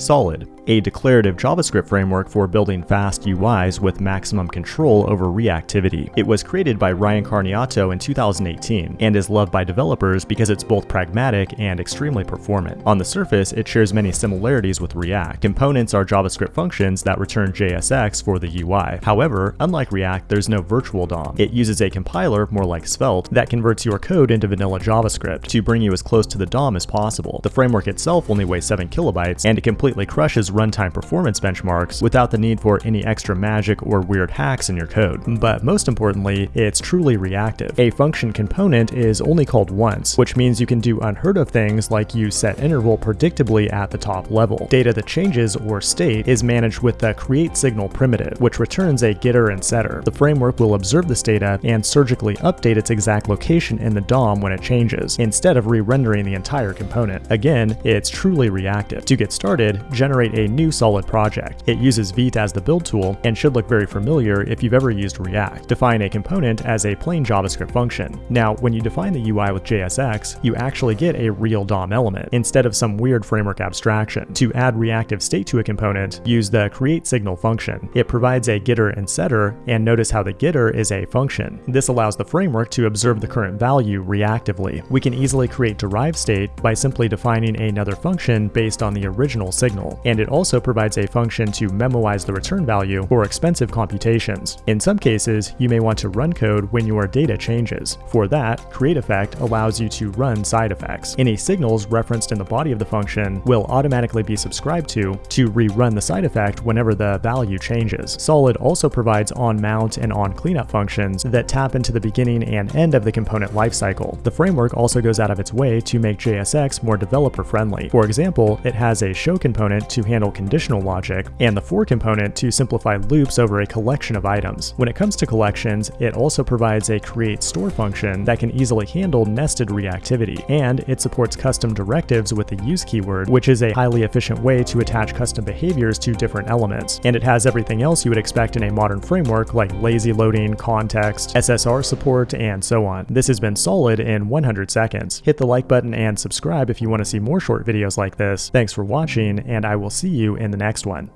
Solid, a declarative JavaScript framework for building fast UIs with maximum control over reactivity. It was created by Ryan Carniato in 2018 and is loved by developers because it's both pragmatic and extremely performant. On the surface, it shares many similarities with React. Components are JavaScript functions that return JSX for the UI. However, unlike React, there's no virtual DOM. It uses a compiler, more like Svelte, that converts your code into vanilla JavaScript to bring you as close to the DOM as possible. The framework itself only weighs 7 kilobytes, and it completely crushes runtime performance benchmarks without the need for any extra magic or weird hacks in your code. But most importantly, it's truly reactive. A function component is only called once, which means you can do unheard of things like use set interval predictably at the top level. Data that changes, or state, is managed with the create signal primitive, which returns a getter and setter. The framework will observe this data and surgically update its exact location in the DOM when it changes, instead of re-rendering the entire component. Again, it's truly reactive. To get started, generate a new solid solid project. It uses Vite as the build tool and should look very familiar if you've ever used React. Define a component as a plain JavaScript function. Now, when you define the UI with JSX, you actually get a real DOM element instead of some weird framework abstraction. To add reactive state to a component, use the create signal function. It provides a getter and setter, and notice how the getter is a function. This allows the framework to observe the current value reactively. We can easily create derived state by simply defining another function based on the original signal, and it also provides a function to memoize the return value for expensive computations. In some cases, you may want to run code when your data changes. For that, create effect allows you to run side effects. Any signals referenced in the body of the function will automatically be subscribed to to rerun the side effect whenever the value changes. Solid also provides on-mount and on-cleanup functions that tap into the beginning and end of the component lifecycle. The framework also goes out of its way to make JSX more developer-friendly. For example, it has a show component to handle conditional conditional logic, and the for component to simplify loops over a collection of items. When it comes to collections, it also provides a create store function that can easily handle nested reactivity, and it supports custom directives with the use keyword, which is a highly efficient way to attach custom behaviors to different elements. And it has everything else you would expect in a modern framework like lazy loading, context, SSR support, and so on. This has been solid in 100 seconds. Hit the like button and subscribe if you want to see more short videos like this. Thanks for watching, and I will see you in the next one.